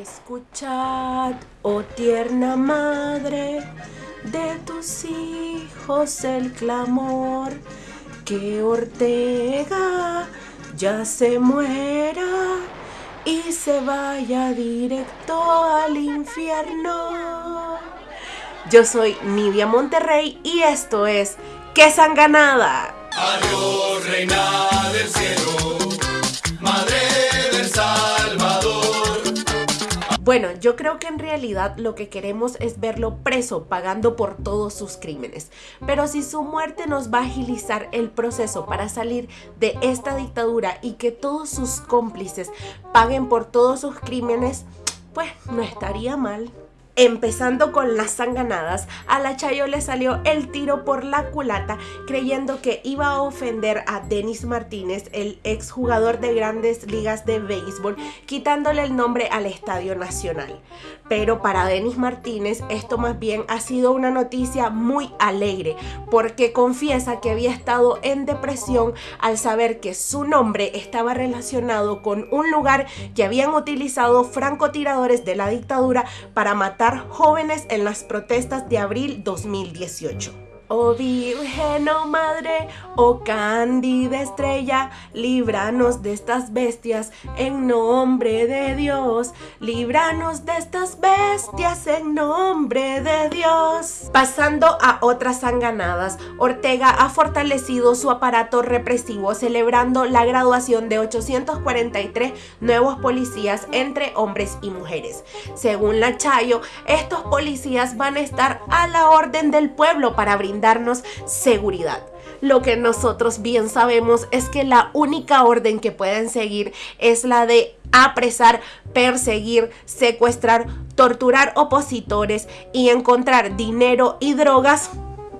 Escuchad, oh tierna madre, de tus hijos el clamor, que Ortega ya se muera y se vaya directo al infierno. Yo soy Nidia Monterrey y esto es ¡Qué sanganada! Adiós, reina del cielo, Bueno, yo creo que en realidad lo que queremos es verlo preso, pagando por todos sus crímenes. Pero si su muerte nos va a agilizar el proceso para salir de esta dictadura y que todos sus cómplices paguen por todos sus crímenes, pues no estaría mal. Empezando con las sanganadas, a la Chayo le salió el tiro por la culata creyendo que iba a ofender a Denis Martínez, el exjugador de grandes ligas de béisbol, quitándole el nombre al Estadio Nacional. Pero para Denis Martínez esto más bien ha sido una noticia muy alegre porque confiesa que había estado en depresión al saber que su nombre estaba relacionado con un lugar que habían utilizado francotiradores de la dictadura para matar jóvenes en las protestas de abril 2018. Oh Virgen, oh Madre, oh Cándida Estrella, líbranos de estas bestias en nombre de Dios. Líbranos de estas bestias en nombre de Dios. Pasando a otras sanganadas, Ortega ha fortalecido su aparato represivo celebrando la graduación de 843 nuevos policías entre hombres y mujeres. Según la Chayo, estos policías van a estar a la orden del pueblo para brindar darnos seguridad. Lo que nosotros bien sabemos es que la única orden que pueden seguir es la de apresar, perseguir, secuestrar, torturar opositores y encontrar dinero y drogas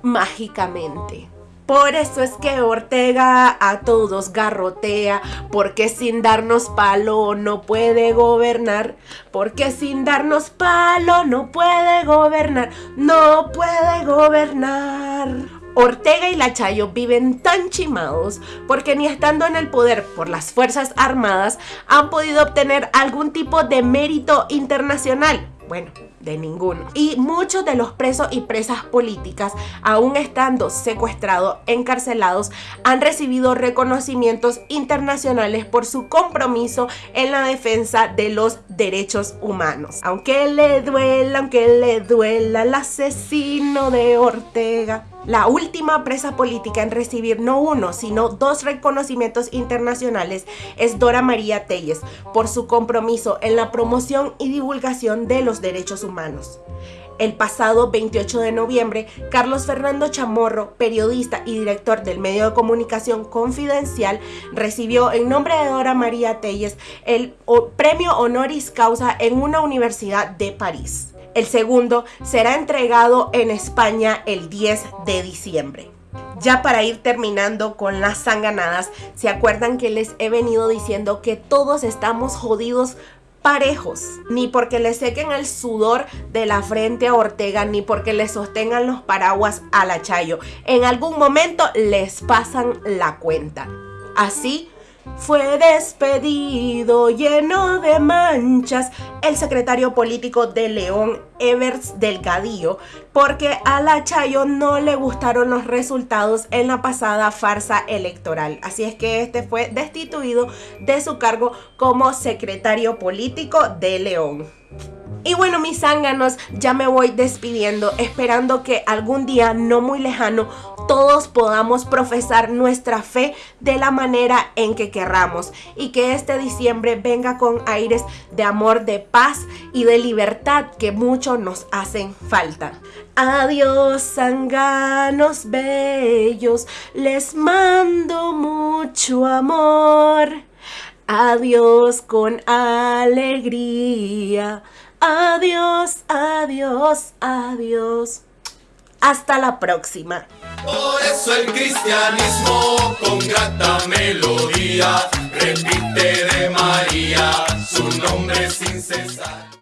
mágicamente. Por eso es que Ortega a todos garrotea, porque sin darnos palo no puede gobernar, porque sin darnos palo no puede gobernar, no puede gobernar. Ortega y la Chayo viven tan chimados porque ni estando en el poder por las Fuerzas Armadas han podido obtener algún tipo de mérito internacional. Bueno, de ninguno. Y muchos de los presos y presas políticas, aún estando secuestrados, encarcelados, han recibido reconocimientos internacionales por su compromiso en la defensa de los derechos humanos. Aunque le duela, aunque le duela el asesino de Ortega. La última presa política en recibir no uno, sino dos reconocimientos internacionales es Dora María Telles por su compromiso en la promoción y divulgación de los derechos humanos. El pasado 28 de noviembre, Carlos Fernando Chamorro, periodista y director del medio de comunicación Confidencial, recibió en nombre de Dora María Telles el premio honoris causa en una universidad de París. El segundo será entregado en España el 10 de diciembre. Ya para ir terminando con las sanganadas, ¿se acuerdan que les he venido diciendo que todos estamos jodidos parejos, ni porque le sequen el sudor de la frente a Ortega, ni porque le sostengan los paraguas a la Chayo. En algún momento les pasan la cuenta. Así fue despedido lleno de manchas el secretario político de León, Evers Delgadillo, porque a la Chayo no le gustaron los resultados en la pasada farsa electoral. Así es que este fue destituido de su cargo como secretario político de León. Y bueno, mis zánganos, ya me voy despidiendo, esperando que algún día no muy lejano todos podamos profesar nuestra fe de la manera en que querramos y que este diciembre venga con aires de amor, de paz y de libertad que mucho nos hacen falta. Adiós, zánganos bellos, les mando mucho amor. Adiós con alegría. Adiós, adiós, adiós. Hasta la próxima. Por eso el cristianismo con grata melodía repite de María su nombre sin cesar.